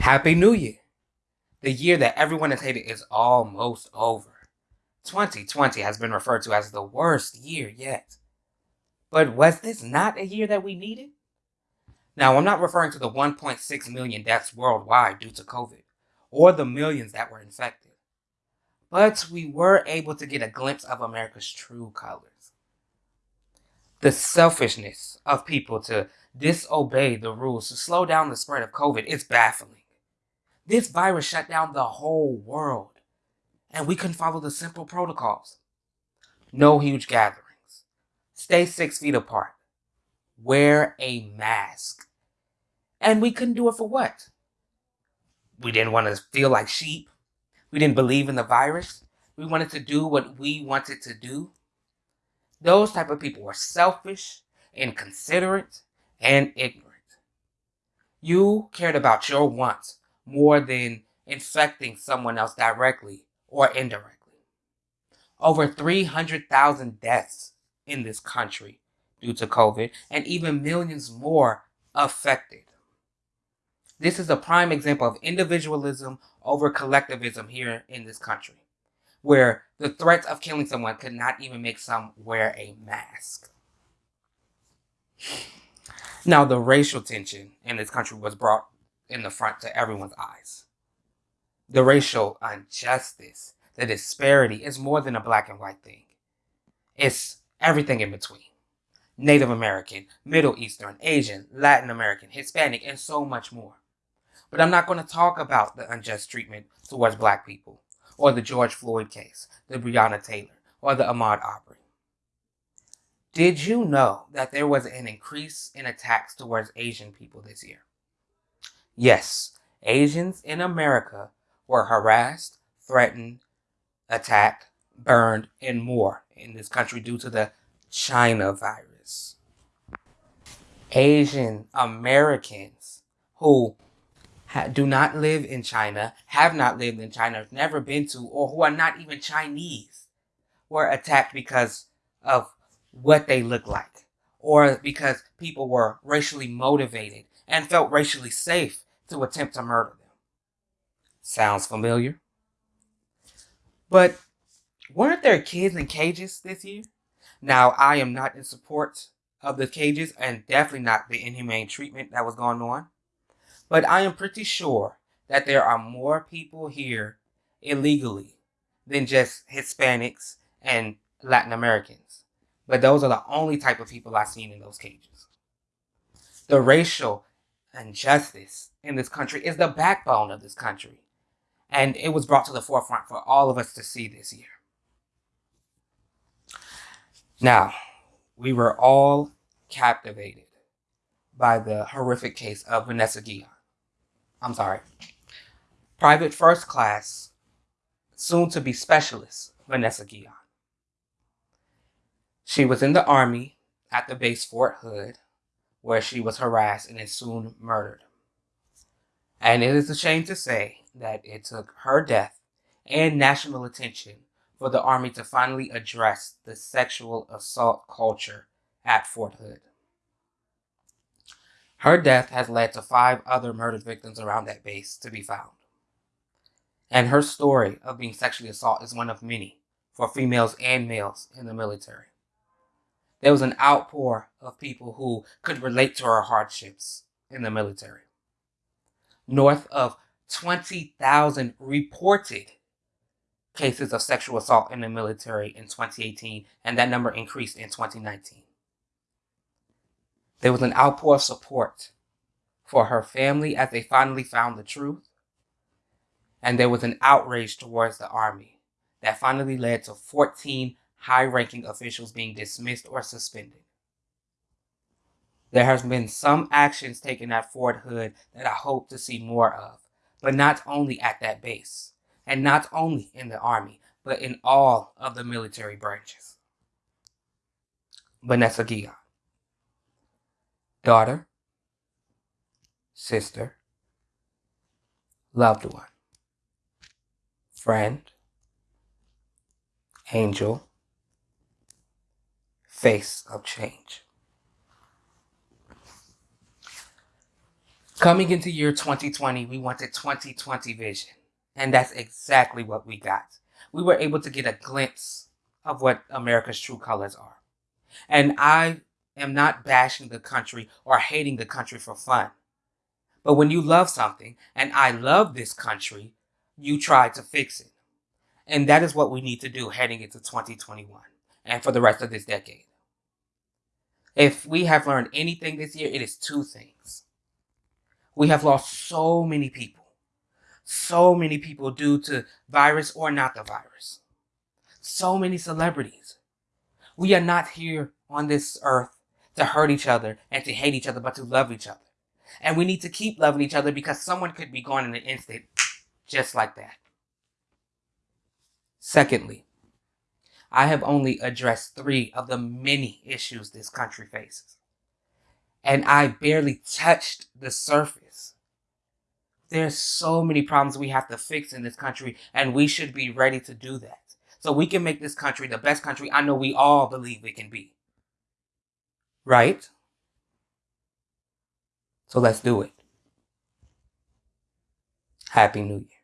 Happy New Year! The year that everyone has hated is almost over. 2020 has been referred to as the worst year yet. But was this not a year that we needed? Now, I'm not referring to the 1.6 million deaths worldwide due to COVID, or the millions that were infected. But we were able to get a glimpse of America's true colors. The selfishness of people to disobey the rules to slow down the spread of COVID is baffling. This virus shut down the whole world, and we couldn't follow the simple protocols. No huge gatherings. Stay six feet apart. Wear a mask. And we couldn't do it for what? We didn't want to feel like sheep. We didn't believe in the virus. We wanted to do what we wanted to do. Those type of people were selfish, inconsiderate, and ignorant. You cared about your wants more than infecting someone else directly or indirectly. Over 300,000 deaths in this country due to COVID, and even millions more affected. This is a prime example of individualism over collectivism here in this country, where the threat of killing someone could not even make some wear a mask. Now, the racial tension in this country was brought in the front to everyone's eyes. The racial injustice, the disparity is more than a black and white thing. It's everything in between. Native American, Middle Eastern, Asian, Latin American, Hispanic, and so much more. But I'm not going to talk about the unjust treatment towards black people, or the George Floyd case, the Breonna Taylor, or the Ahmaud Arbery. Did you know that there was an increase in attacks towards Asian people this year? Yes, Asians in America were harassed, threatened, attacked, burned, and more in this country due to the China virus. Asian Americans who do not live in China, have not lived in China, have never been to, or who are not even Chinese, were attacked because of what they look like, or because people were racially motivated and felt racially safe to attempt to murder them. Sounds familiar? But weren't there kids in cages this year? Now, I am not in support of the cages and definitely not the inhumane treatment that was going on. But I am pretty sure that there are more people here illegally than just Hispanics and Latin Americans. But those are the only type of people I've seen in those cages. The racial injustice in this country is the backbone of this country. And it was brought to the forefront for all of us to see this year. Now, we were all captivated by the horrific case of Vanessa Guillén. I'm sorry. Private first class, soon to be specialist, Vanessa Guillén. She was in the Army at the base Fort Hood where she was harassed and is soon murdered. And it is a shame to say that it took her death and national attention for the Army to finally address the sexual assault culture at Fort Hood. Her death has led to five other murdered victims around that base to be found. And her story of being sexually assaulted is one of many for females and males in the military. There was an outpour of people who could relate to her hardships in the military. North of 20,000 reported cases of sexual assault in the military in 2018, and that number increased in 2019. There was an outpour of support for her family as they finally found the truth, and there was an outrage towards the Army that finally led to 14 high ranking officials being dismissed or suspended. There has been some actions taken at Fort Hood that I hope to see more of, but not only at that base, and not only in the Army, but in all of the military branches. Vanessa Guillén. Daughter, sister, loved one, friend, angel, face of change. Coming into year 2020, we wanted 2020 vision. And that's exactly what we got. We were able to get a glimpse of what America's true colors are. And I am not bashing the country or hating the country for fun. But when you love something, and I love this country, you try to fix it. And that is what we need to do heading into 2021 and for the rest of this decade. If we have learned anything this year, it is two things. We have lost so many people, so many people due to virus or not the virus, so many celebrities. We are not here on this earth to hurt each other and to hate each other, but to love each other. And we need to keep loving each other because someone could be gone in an instant, just like that. Secondly, I have only addressed three of the many issues this country faces. And I barely touched the surface. There's so many problems we have to fix in this country, and we should be ready to do that. So we can make this country the best country I know we all believe it can be. Right? So let's do it. Happy New Year.